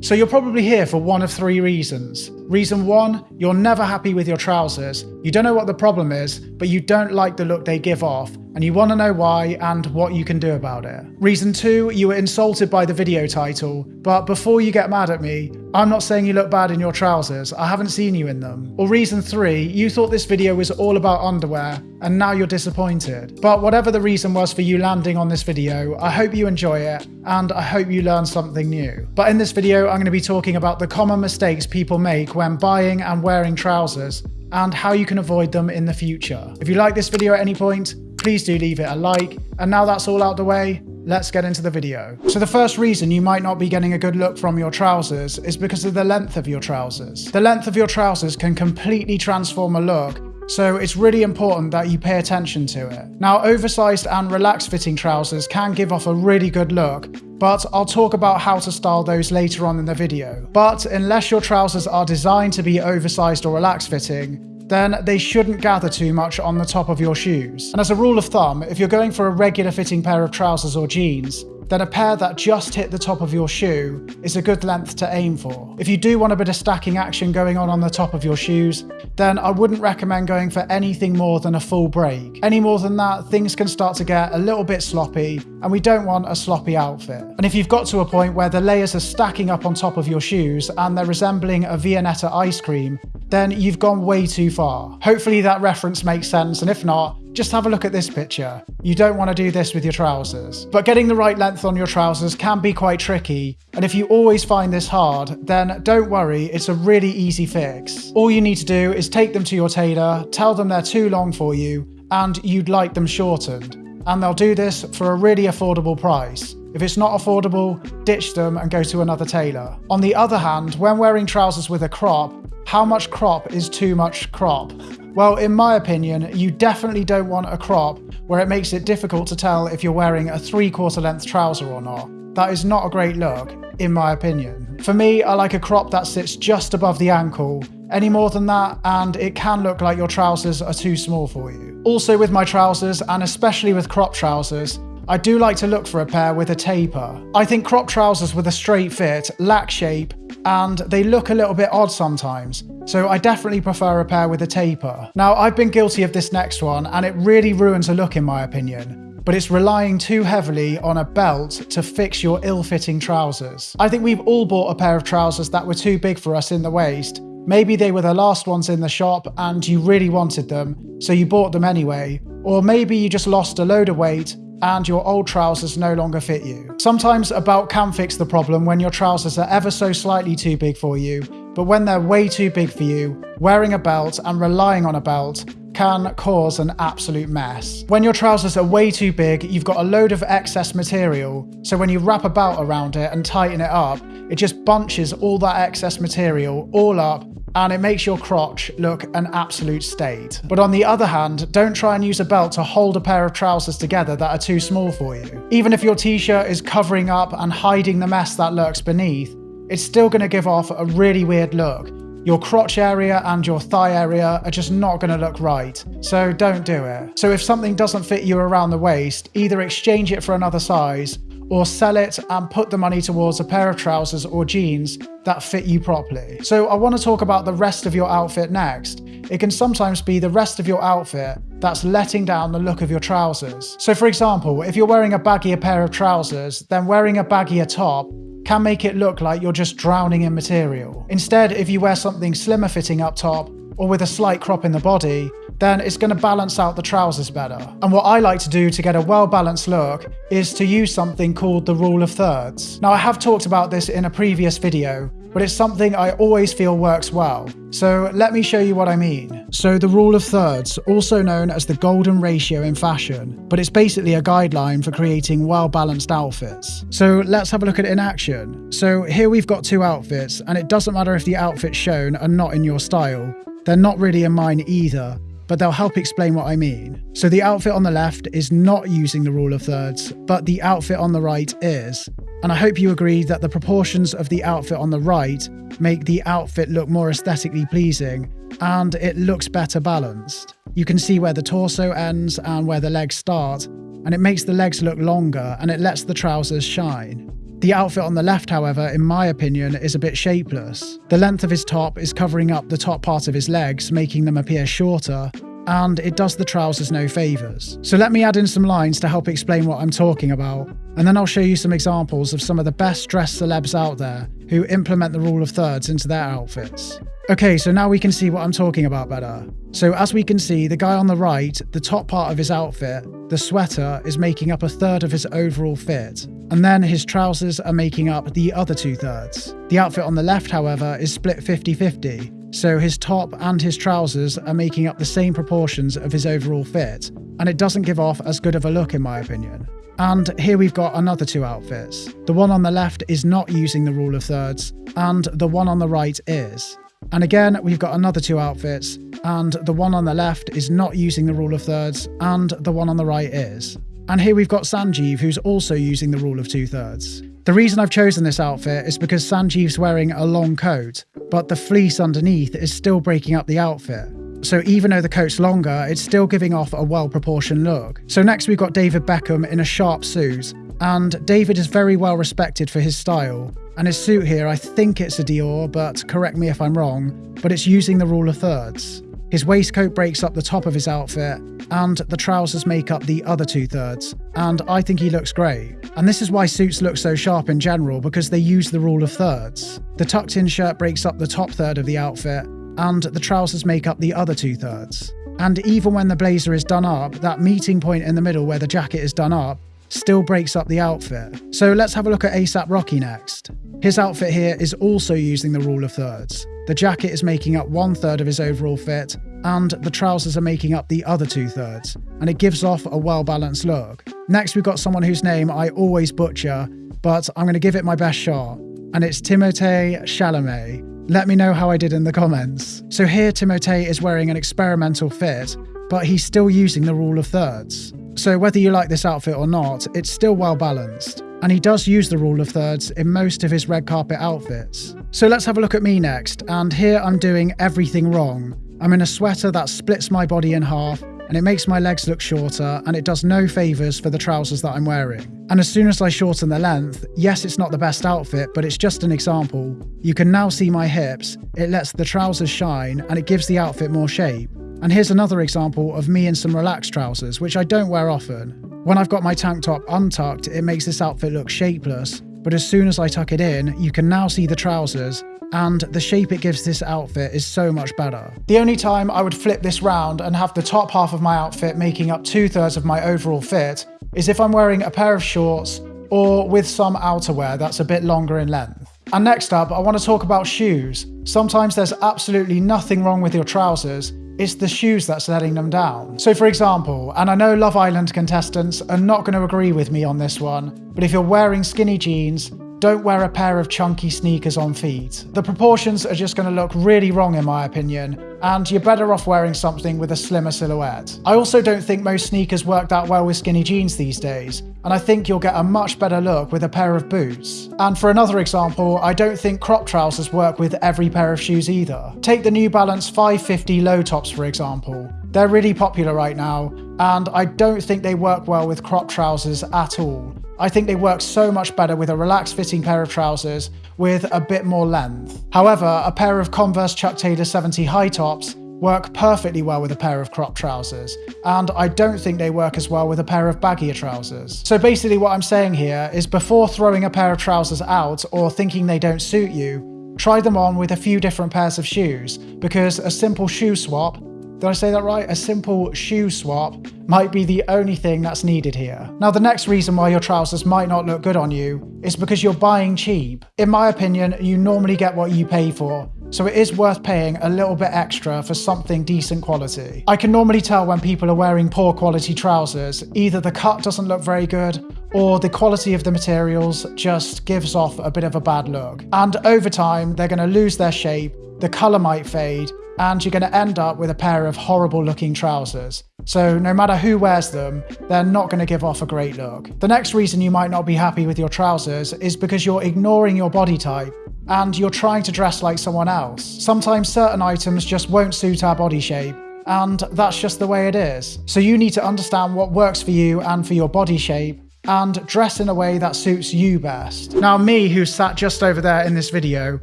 So you're probably here for one of three reasons. Reason one, you're never happy with your trousers. You don't know what the problem is, but you don't like the look they give off, and you want to know why and what you can do about it. Reason two, you were insulted by the video title, but before you get mad at me, I'm not saying you look bad in your trousers, I haven't seen you in them. Or reason three, you thought this video was all about underwear, and now you're disappointed. But whatever the reason was for you landing on this video, I hope you enjoy it, and I hope you learn something new. But in this video, I'm going to be talking about the common mistakes people make when buying and wearing trousers, and how you can avoid them in the future. If you like this video at any point, please do leave it a like. And now that's all out the way, let's get into the video. So the first reason you might not be getting a good look from your trousers is because of the length of your trousers. The length of your trousers can completely transform a look so it's really important that you pay attention to it. Now, oversized and relaxed fitting trousers can give off a really good look, but I'll talk about how to style those later on in the video. But unless your trousers are designed to be oversized or relaxed fitting, then they shouldn't gather too much on the top of your shoes. And as a rule of thumb, if you're going for a regular fitting pair of trousers or jeans, then a pair that just hit the top of your shoe is a good length to aim for. If you do want a bit of stacking action going on on the top of your shoes, then I wouldn't recommend going for anything more than a full break. Any more than that, things can start to get a little bit sloppy, and we don't want a sloppy outfit. And if you've got to a point where the layers are stacking up on top of your shoes and they're resembling a Viennetta ice cream, then you've gone way too far. Hopefully that reference makes sense, and if not, just have a look at this picture. You don't want to do this with your trousers. But getting the right length on your trousers can be quite tricky, and if you always find this hard, then don't worry, it's a really easy fix. All you need to do is take them to your tailor, tell them they're too long for you, and you'd like them shortened. And they'll do this for a really affordable price. If it's not affordable, ditch them and go to another tailor. On the other hand, when wearing trousers with a crop, how much crop is too much crop? Well, in my opinion, you definitely don't want a crop where it makes it difficult to tell if you're wearing a three quarter length trouser or not. That is not a great look, in my opinion. For me, I like a crop that sits just above the ankle. Any more than that, and it can look like your trousers are too small for you. Also with my trousers, and especially with crop trousers, I do like to look for a pair with a taper. I think crop trousers with a straight fit lack shape and they look a little bit odd sometimes, so I definitely prefer a pair with a taper. Now, I've been guilty of this next one, and it really ruins a look in my opinion but it's relying too heavily on a belt to fix your ill-fitting trousers. I think we've all bought a pair of trousers that were too big for us in the waist. Maybe they were the last ones in the shop and you really wanted them, so you bought them anyway. Or maybe you just lost a load of weight and your old trousers no longer fit you. Sometimes a belt can fix the problem when your trousers are ever so slightly too big for you, but when they're way too big for you, wearing a belt and relying on a belt can cause an absolute mess. When your trousers are way too big, you've got a load of excess material, so when you wrap a belt around it and tighten it up, it just bunches all that excess material all up and it makes your crotch look an absolute state. But on the other hand, don't try and use a belt to hold a pair of trousers together that are too small for you. Even if your t-shirt is covering up and hiding the mess that lurks beneath, it's still going to give off a really weird look. Your crotch area and your thigh area are just not going to look right, so don't do it. So if something doesn't fit you around the waist, either exchange it for another size or sell it and put the money towards a pair of trousers or jeans that fit you properly. So I want to talk about the rest of your outfit next. It can sometimes be the rest of your outfit that's letting down the look of your trousers. So for example, if you're wearing a baggier pair of trousers, then wearing a baggier top can make it look like you're just drowning in material. Instead, if you wear something slimmer fitting up top, or with a slight crop in the body, then it's going to balance out the trousers better. And what I like to do to get a well-balanced look is to use something called the rule of thirds. Now I have talked about this in a previous video, but it's something I always feel works well. So let me show you what I mean. So the rule of thirds, also known as the golden ratio in fashion, but it's basically a guideline for creating well-balanced outfits. So let's have a look at it in action. So here we've got two outfits, and it doesn't matter if the outfits shown are not in your style. They're not really in mine either, but they'll help explain what I mean. So the outfit on the left is not using the rule of thirds, but the outfit on the right is. And I hope you agree that the proportions of the outfit on the right make the outfit look more aesthetically pleasing and it looks better balanced. You can see where the torso ends and where the legs start, and it makes the legs look longer and it lets the trousers shine. The outfit on the left, however, in my opinion, is a bit shapeless. The length of his top is covering up the top part of his legs, making them appear shorter, and it does the trousers no favours. So let me add in some lines to help explain what I'm talking about, and then I'll show you some examples of some of the best dressed celebs out there who implement the rule of thirds into their outfits. Okay, so now we can see what I'm talking about better. So as we can see, the guy on the right, the top part of his outfit, the sweater, is making up a third of his overall fit, and then his trousers are making up the other two thirds. The outfit on the left, however, is split 50-50, so his top and his trousers are making up the same proportions of his overall fit, and it doesn't give off as good of a look in my opinion. And here we've got another two outfits. The one on the left is not using the rule of thirds, and the one on the right is. And again, we've got another two outfits, and the one on the left is not using the rule of thirds, and the one on the right is. And here we've got Sanjeev, who's also using the rule of two thirds. The reason I've chosen this outfit is because Sanjeev's wearing a long coat, but the fleece underneath is still breaking up the outfit. So even though the coat's longer, it's still giving off a well-proportioned look. So next we've got David Beckham in a sharp suit, and David is very well respected for his style. And his suit here, I think it's a Dior, but correct me if I'm wrong, but it's using the rule of thirds. His waistcoat breaks up the top of his outfit, and the trousers make up the other two thirds, and I think he looks great. And this is why suits look so sharp in general, because they use the rule of thirds. The tucked in shirt breaks up the top third of the outfit, and the trousers make up the other two thirds. And even when the blazer is done up, that meeting point in the middle where the jacket is done up still breaks up the outfit. So let's have a look at ASAP Rocky next. His outfit here is also using the rule of thirds. The jacket is making up one third of his overall fit, and the trousers are making up the other two thirds, and it gives off a well balanced look. Next, we've got someone whose name I always butcher, but I'm going to give it my best shot, and it's Timothée Chalamet. Let me know how I did in the comments. So here, Timothée is wearing an experimental fit, but he's still using the rule of thirds. So whether you like this outfit or not, it's still well balanced and he does use the rule of thirds in most of his red carpet outfits. So let's have a look at me next, and here I'm doing everything wrong. I'm in a sweater that splits my body in half, and it makes my legs look shorter, and it does no favours for the trousers that I'm wearing. And as soon as I shorten the length, yes, it's not the best outfit, but it's just an example. You can now see my hips, it lets the trousers shine, and it gives the outfit more shape. And here's another example of me in some relaxed trousers, which I don't wear often. When I've got my tank top untucked, it makes this outfit look shapeless, but as soon as I tuck it in, you can now see the trousers, and the shape it gives this outfit is so much better. The only time I would flip this round and have the top half of my outfit making up two thirds of my overall fit is if I'm wearing a pair of shorts or with some outerwear that's a bit longer in length. And next up, I want to talk about shoes. Sometimes there's absolutely nothing wrong with your trousers, it's the shoes that's letting them down. So for example, and I know Love Island contestants are not going to agree with me on this one, but if you're wearing skinny jeans, don't wear a pair of chunky sneakers on feet. The proportions are just going to look really wrong in my opinion, and you're better off wearing something with a slimmer silhouette. I also don't think most sneakers work that well with skinny jeans these days, and I think you'll get a much better look with a pair of boots. And for another example, I don't think crop trousers work with every pair of shoes either. Take the New Balance 550 low tops for example. They're really popular right now, and I don't think they work well with crop trousers at all. I think they work so much better with a relaxed fitting pair of trousers with a bit more length. However, a pair of Converse Chuck Taylor 70 high tops work perfectly well with a pair of crop trousers, and I don't think they work as well with a pair of baggier trousers. So basically what I'm saying here is before throwing a pair of trousers out or thinking they don't suit you, try them on with a few different pairs of shoes, because a simple shoe swap did I say that right? A simple shoe swap might be the only thing that's needed here. Now, the next reason why your trousers might not look good on you is because you're buying cheap. In my opinion, you normally get what you pay for, so it is worth paying a little bit extra for something decent quality. I can normally tell when people are wearing poor quality trousers, either the cut doesn't look very good or the quality of the materials just gives off a bit of a bad look. And over time, they're going to lose their shape, the colour might fade, and you're going to end up with a pair of horrible looking trousers. So no matter who wears them, they're not going to give off a great look. The next reason you might not be happy with your trousers is because you're ignoring your body type and you're trying to dress like someone else. Sometimes certain items just won't suit our body shape and that's just the way it is. So you need to understand what works for you and for your body shape and dress in a way that suits you best. Now me, who sat just over there in this video,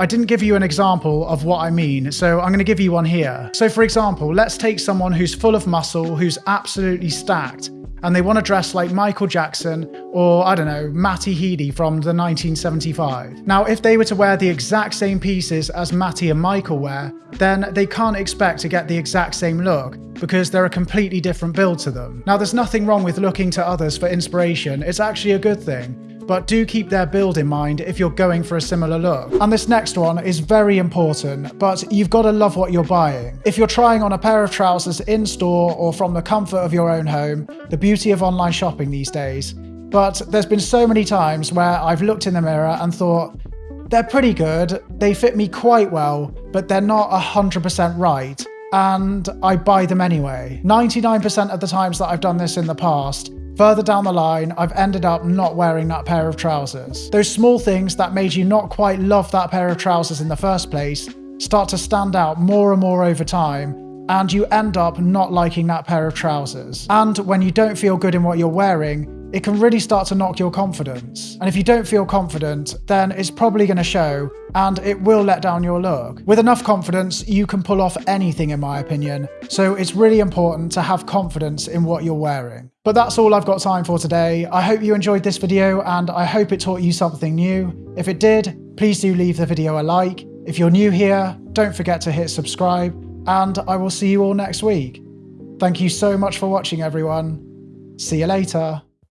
I didn't give you an example of what I mean, so I'm going to give you one here. So for example, let's take someone who's full of muscle, who's absolutely stacked, and they want to dress like Michael Jackson or, I don't know, Matty Healy from the 1975. Now, if they were to wear the exact same pieces as Matty and Michael wear, then they can't expect to get the exact same look because they're a completely different build to them. Now, there's nothing wrong with looking to others for inspiration, it's actually a good thing but do keep their build in mind if you're going for a similar look. And this next one is very important, but you've got to love what you're buying. If you're trying on a pair of trousers in store or from the comfort of your own home, the beauty of online shopping these days, but there's been so many times where I've looked in the mirror and thought, they're pretty good, they fit me quite well, but they're not 100% right and I buy them anyway. 99% of the times that I've done this in the past, Further down the line, I've ended up not wearing that pair of trousers. Those small things that made you not quite love that pair of trousers in the first place start to stand out more and more over time, and you end up not liking that pair of trousers. And when you don't feel good in what you're wearing, it can really start to knock your confidence. And if you don't feel confident, then it's probably going to show and it will let down your look. With enough confidence, you can pull off anything in my opinion. So it's really important to have confidence in what you're wearing. But that's all I've got time for today. I hope you enjoyed this video and I hope it taught you something new. If it did, please do leave the video a like. If you're new here, don't forget to hit subscribe and I will see you all next week. Thank you so much for watching everyone. See you later.